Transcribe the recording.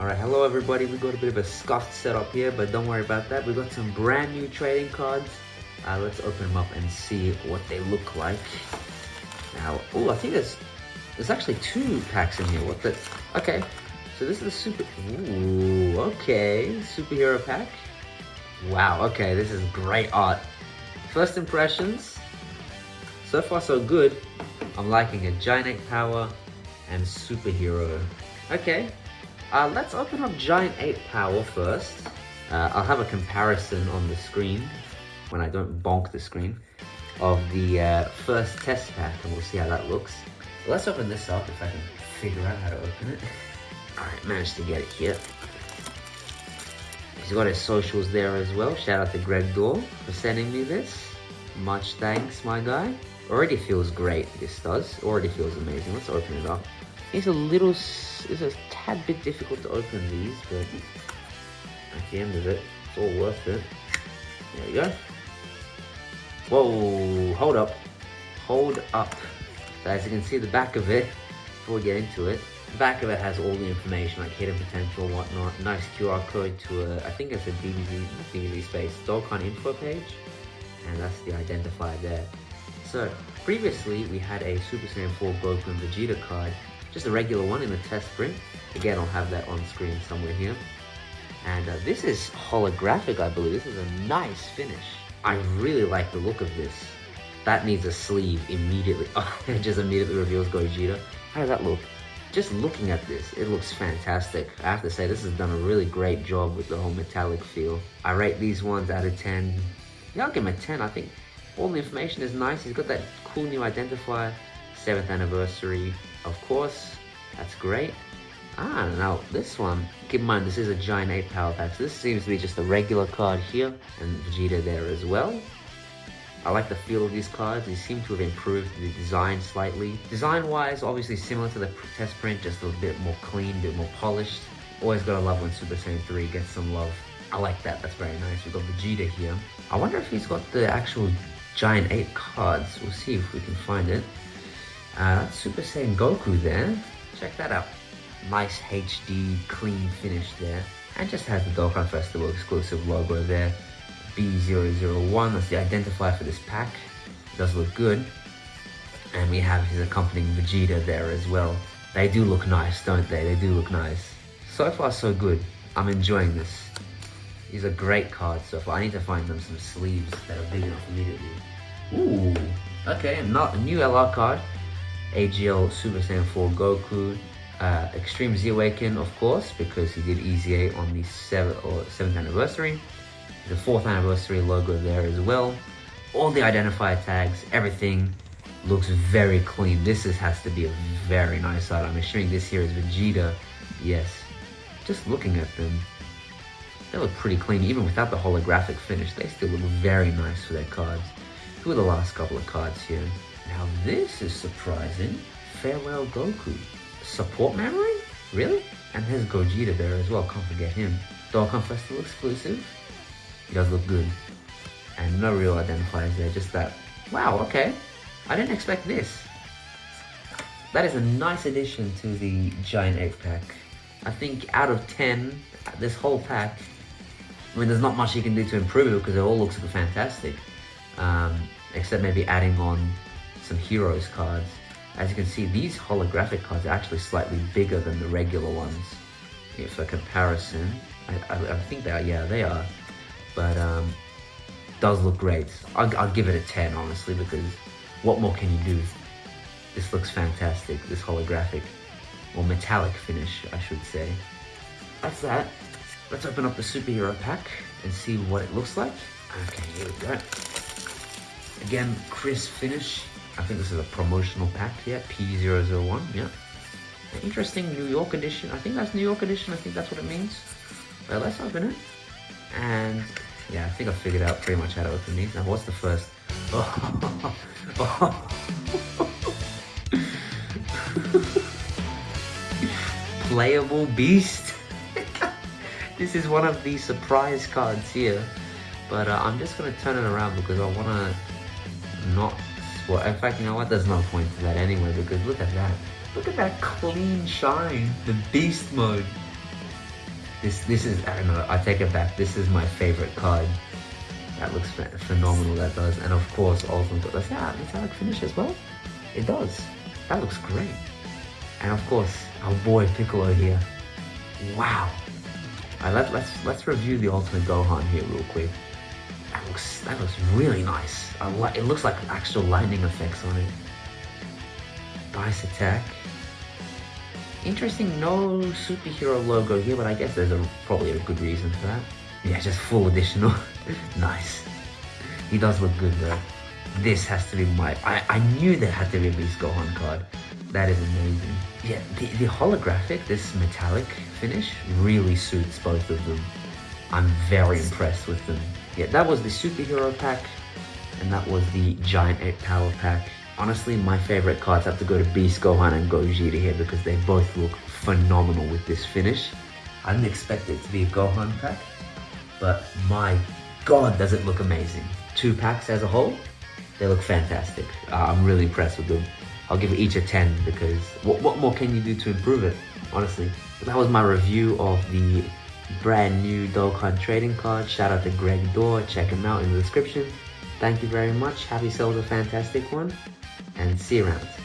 Alright, hello everybody. We got a bit of a scuffed setup here, but don't worry about that. We got some brand new trading cards. Uh, let's open them up and see what they look like. Now, oh, I think there's there's actually two packs in here. What the? Okay, so this is the super. Ooh, okay, superhero pack. Wow. Okay, this is great art. First impressions. So far, so good. I'm liking a Giant Power and Superhero. Okay, uh, let's open up Giant Ape Power first. Uh, I'll have a comparison on the screen, when I don't bonk the screen, of the uh, first test pack, and we'll see how that looks. Let's open this up, if I can figure out how to open it. Alright, managed to get it here. He's got his socials there as well. Shout out to Greg Dorr for sending me this. Much thanks, my guy. Already feels great, this does. Already feels amazing. Let's open it up. It's a little, it's a tad bit difficult to open these, but at the end of it, it's all worth it. There we go. Whoa, hold up. Hold up. So as you can see the back of it, before we get into it, the back of it has all the information like hidden potential, whatnot. Nice QR code to a, I think it's a DBZ, DBZ space, Dokkan info page. And that's the identifier there. So, previously we had a Super Saiyan 4 Goku and Vegeta card just a regular one in a test print. Again, I'll have that on screen somewhere here. And uh, this is holographic, I believe. This is a nice finish. I really like the look of this. That needs a sleeve immediately. Oh, it just immediately reveals Gogeta. How does that look? Just looking at this, it looks fantastic. I have to say, this has done a really great job with the whole metallic feel. I rate these ones out of 10. Yeah, I'll give him a 10. I think all the information is nice. He's got that cool new identifier, 7th anniversary, of course, that's great. Ah, now this one, keep in mind this is a giant ape power pack, so this seems to be just a regular card here, and Vegeta there as well. I like the feel of these cards, they seem to have improved the design slightly. Design-wise, obviously similar to the test print, just a bit more clean, a bit more polished. Always gotta love when Super Saiyan 3 gets some love. I like that, that's very nice. We've got Vegeta here. I wonder if he's got the actual Giant Ape cards. We'll see if we can find it. Uh, Super Saiyan Goku there. Check that out. Nice HD, clean finish there. And just has the Dokkan Festival exclusive logo there. B001, that's the identifier for this pack. It does look good. And we have his accompanying Vegeta there as well. They do look nice, don't they? They do look nice. So far, so good. I'm enjoying this. These are great cards so far. I need to find them some sleeves that are big enough immediately. Ooh, okay, not a new LR card. AGL Super Saiyan 4 Goku, uh, Extreme Z Awaken, of course, because he did EZA on the 7th or 7th anniversary. The 4th anniversary logo there as well. All the identifier tags, everything looks very clean. This is, has to be a very nice item. I'm assuming this here is Vegeta. Yes. Just looking at them, they look pretty clean. Even without the holographic finish, they still look very nice for their cards. Who are the last couple of cards here? Now this is surprising. Farewell Goku. Support memory? Really? And there's Gogeta there as well, can't forget him. Dokkan Festival exclusive. He does look good. And no real identifiers there, just that. Wow, okay. I didn't expect this. That is a nice addition to the Giant Ape pack. I think out of 10, this whole pack, I mean, there's not much you can do to improve it because it all looks fantastic. Um, except maybe adding on some Heroes cards. As you can see, these holographic cards are actually slightly bigger than the regular ones. Yeah, for comparison, I, I, I, think they are, yeah, they are. But, um, does look great. I'll, I'll give it a 10, honestly, because what more can you do? This looks fantastic, this holographic, or metallic finish, I should say. That's that. Let's open up the superhero pack and see what it looks like. Okay, here we go. Again, crisp finish. I think this is a promotional pack here, P001, yeah. Interesting New York edition. I think that's New York edition. I think that's what it means. Well, let's open it. And yeah, I think I figured out pretty much how to open these. Now, what's the first? Playable Beast. this is one of the surprise cards here. But uh, I'm just going to turn it around because I want to not well, in fact, you know what? There's no point to that anyway because look at that. Look at that clean shine. The beast mode. This this is I don't know. I take it back. This is my favorite card. That looks phenomenal. That does, and of course, Ultimate. Does that metallic finish as well? It does. That looks great. And of course, our boy Piccolo here. Wow. Alright, let, let's let's review the Ultimate Gohan here real quick. That looks that looks really nice. It looks like actual lightning effects on it. Nice attack. Interesting, no superhero logo here, but I guess there's a, probably a good reason for that. Yeah, just full additional. nice. He does look good though. This has to be my... I, I knew there had to be Beast Gohan card. That is amazing. Yeah, the, the holographic, this metallic finish, really suits both of them. I'm very impressed with them. Yeah, that was the superhero pack, and that was the Giant Ape Power pack. Honestly, my favorite cards have to go to Beast Gohan and Gogeta here because they both look phenomenal with this finish. I didn't expect it to be a Gohan pack, but my god does it look amazing. Two packs as a whole, they look fantastic. Uh, I'm really impressed with them. I'll give each a 10 because what, what more can you do to improve it, honestly? That was my review of the brand new Dokkan trading card. Shout out to Greg Dorr, check him out in the description. Thank you very much, have yourselves a fantastic one and see you around.